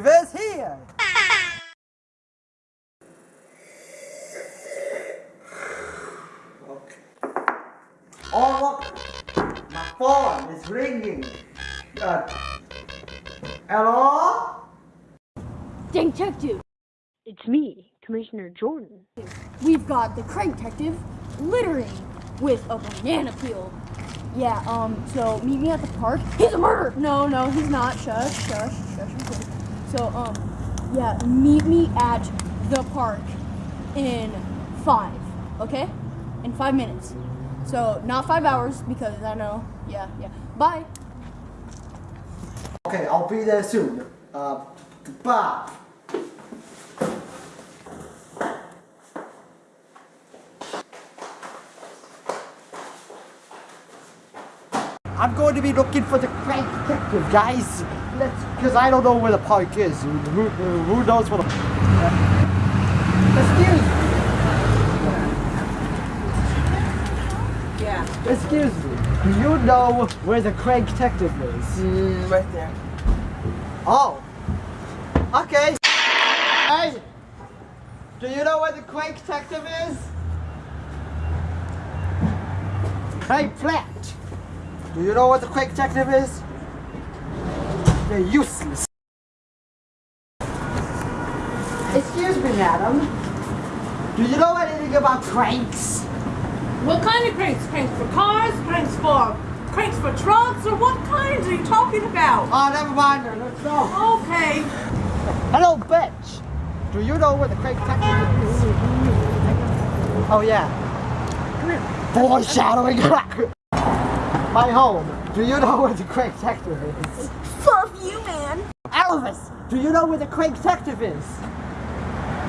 detective is here. Okay. Oh look, my phone is ringing. Uh, hello? Detective, It's me, Commissioner Jordan. we've got the crank detective littering with a banana peel. Yeah, um, so meet me at the park. He's a murderer! No, no, he's not. Shush, shush, shush, I'm kidding. So, um, yeah, meet me at the park in five, okay? In five minutes. So, not five hours because I know, yeah, yeah. Bye. Okay, I'll be there soon. Uh, bye. I'm going to be looking for the crank detective, guys. Let's, because I don't know where the park is. Who, who, knows where the... Excuse me. Yeah. Excuse me. Do you know where the crank detective is? Mm, right there. Oh. Okay. Hey. Do you know where the crank detective is? Hey, Flat. Do you know what the crank detective is? They're useless. Excuse me, madam. Do you know anything about cranks? What kind of cranks? Cranks for cars? Cranks for cranks for trucks? Or what kinds are you talking about? Oh, never mind. Let's go. Okay. Hello, bitch. Do you know where the crank detective is? Oh, yeah. Foreshadowing. My home. Do you know where the crank detective is? Fuck you, man. Elvis, do you know where the crank detective is?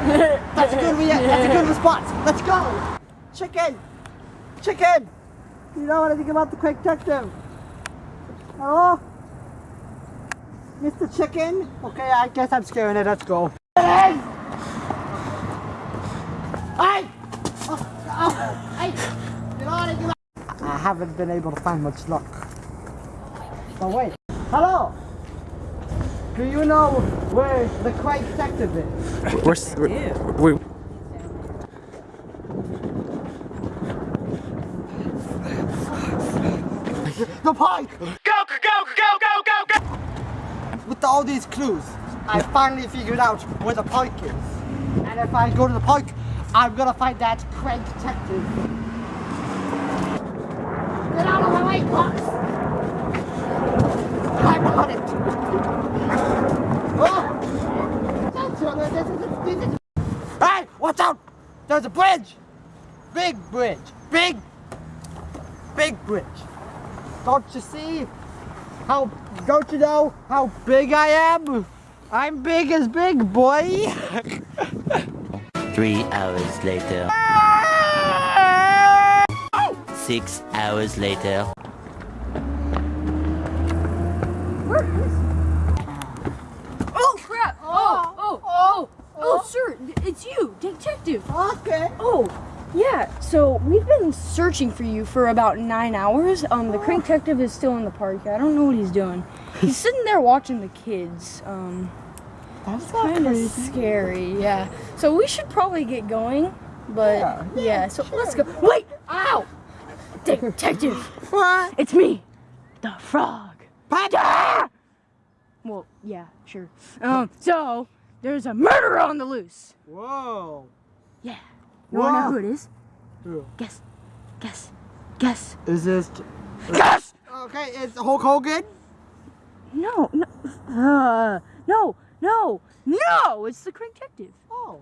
That's a good that's a good response. Let's go. Chicken. Chicken. Do you know anything about the crank detective? Hello? Mr. Chicken? Okay, I guess I'm scaring it. Let's go. Hey! Hey! Oh, oh, hey! You know anything about I haven't been able to find much luck. Oh wait. Hello! Do you know where the crank detective is? We're, s- we're, we The pike! Go, go, go, go, go, go, go! With all these clues, I finally figured out where the pike is. And if I go to the pike, I'm gonna find that crank detective. Get out of the way, Fox! It! Oh! That's all- this is- this is- Hey, watch out! There's a bridge! Big bridge! Big, big bridge! Don't you see? How, don't you know how big I am? I'm big as big, boy! Three hours later. Six hours later. Oh, crap. Oh, oh, oh, oh, sir, it's you, detective. Okay. Oh, yeah. So we've been searching for you for about nine hours. Um, the crank detective is still in the park. I don't know what he's doing. He's sitting there watching the kids. Um, That's kind of scary. Yeah. So we should probably get going. But Yeah, yeah, so let's go. Wait! Ow! Detective, What? it's me, the frog. Panda! Well, yeah, sure. Um, so there's a murderer on the loose. Whoa. Yeah. You wanna know who it is? Who? Guess, guess, guess. Is this... Guess! Okay, it's Hulk Hogan? No, no, uh, no, no, no! It's the crank detective. Oh.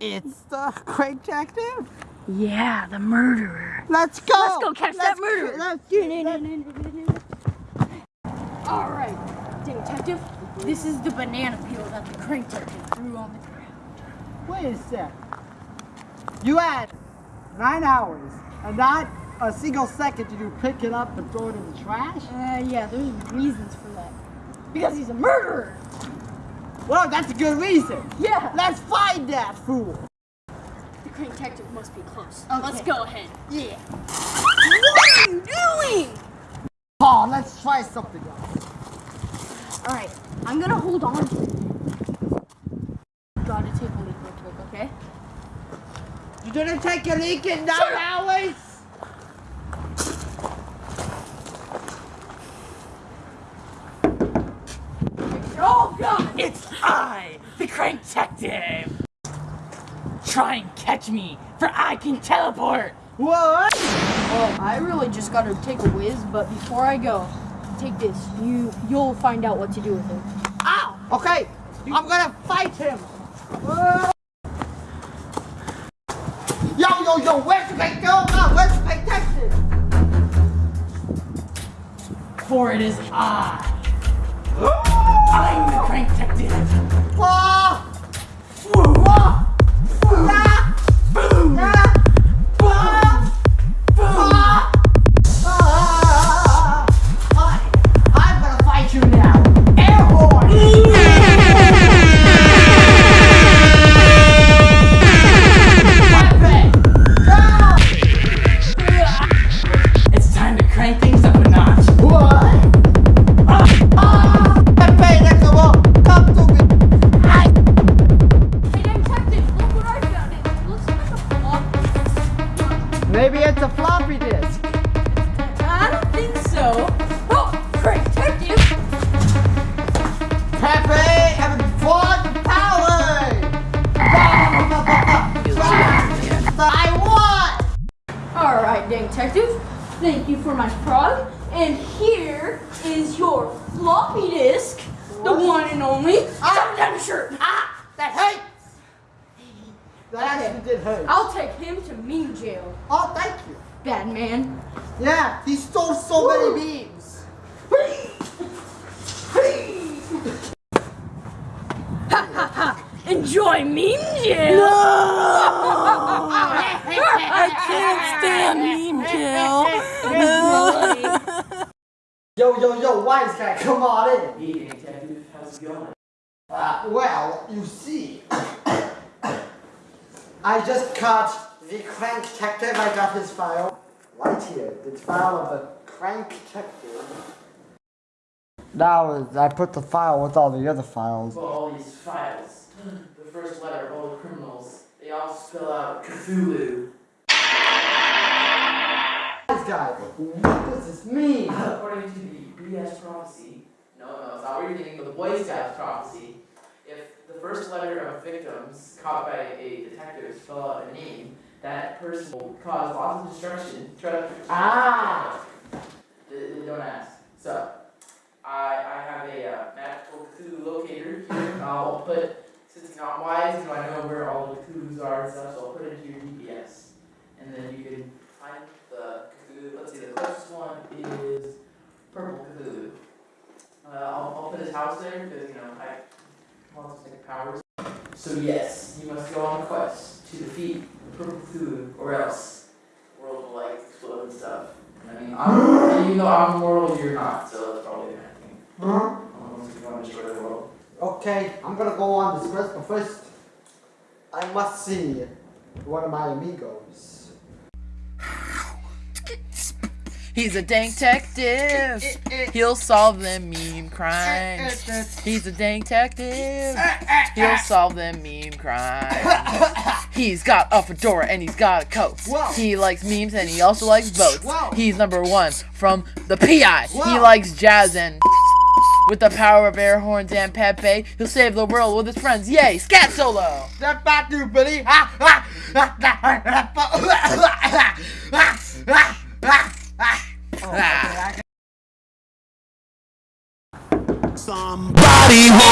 It's the crank detective? Yeah, the murderer. Let's go! Let's go catch that Let's- murderer. Let's do it. All right, detective. This is the banana peel that the crank detective threw on the ground. Wait a sec. You had nine hours and not a single second did you pick it up and throw it in the trash? Uh, yeah, there's reasons for that. Because he's a murderer. Well, that's a good reason. Yeah. Let's find that fool. The crane detective must be close. Okay. Let's go ahead. Yeah. What are you doing? Paul, let's try something else. All right, I'm gonna hold on to it. Okay. Didn't take a leak in nine hours? Oh God! It's I, the Crank Detective! Try and catch me, for I can teleport! What? Well, I really just gotta take a whiz, but before I go, take this. You you'll find out what to do with it. Ow! Okay, I'm gonna fight him. Uh, yo, where's my dildo? Where's my Texas? For it is I. I'm the crank detective. Ah! Whoa! For my frog. And here is your floppy disk, the one and only. Ah! Your shirt. Ah! That hurts! That actually did hurt. I'll take him to meme jail. Oh, thank you. Bad man. Yeah, he stole so many beams. Enjoy meme jail! I can't stand meme jail! Yo, yo, yo, wise guy, come on in. Hey, Detective, how's it going? Uh, well, you see, I just caught the crank detective. I got his file right here. The file of the crank detective. Now I put the file with all the other files. Well, all these files, the first letter of all the criminals, they all spell out Cthulhu. Wise guy, what does this mean? According to the BS prophecy, no, no, it's not what you're thinking, but the Boy Scouts prophecy, if the first letter of victims caught by a detective spell out a name, that person will cause lots of destruction. Try to Ah. D- d- Don't ask. So, I, I have a uh, magical Cthulhu locator here. I'll put, since you know I'm wise, you know I know where all the Cthulhus are and stuff, so I'll put it into your GPS. And then you can find the Cthulhu. Let's see, the closest one is Purple Cthulhu. Uh, I'll, I'll put his house there because, you know, I want to take powers. So, yes, you must go on a quest to defeat Purple Cthulhu, or else the world will, like, explode and stuff. I mean, I'm, even though I'm world, you're not, so that's probably a bad thing. Huh? Unless you want to destroy the world. Okay, I'm gonna go on this quest, but first, I must see one of my amigos. He's a dank detective. He'll solve them meme crimes. He's a dank detective. He'll solve them meme crimes. He's got a fedora and he's got a coat. He likes memes and he also likes boats. He's number one from the PI. He likes jazz and with the power of air horns and Pepe, he'll save the world with his friends. Yay! Scat solo! That bad dude, Billy. Ah, ah, ah, ah, ah, ah, ah, ah, ah, Ah. Oh, ah. Somebody hold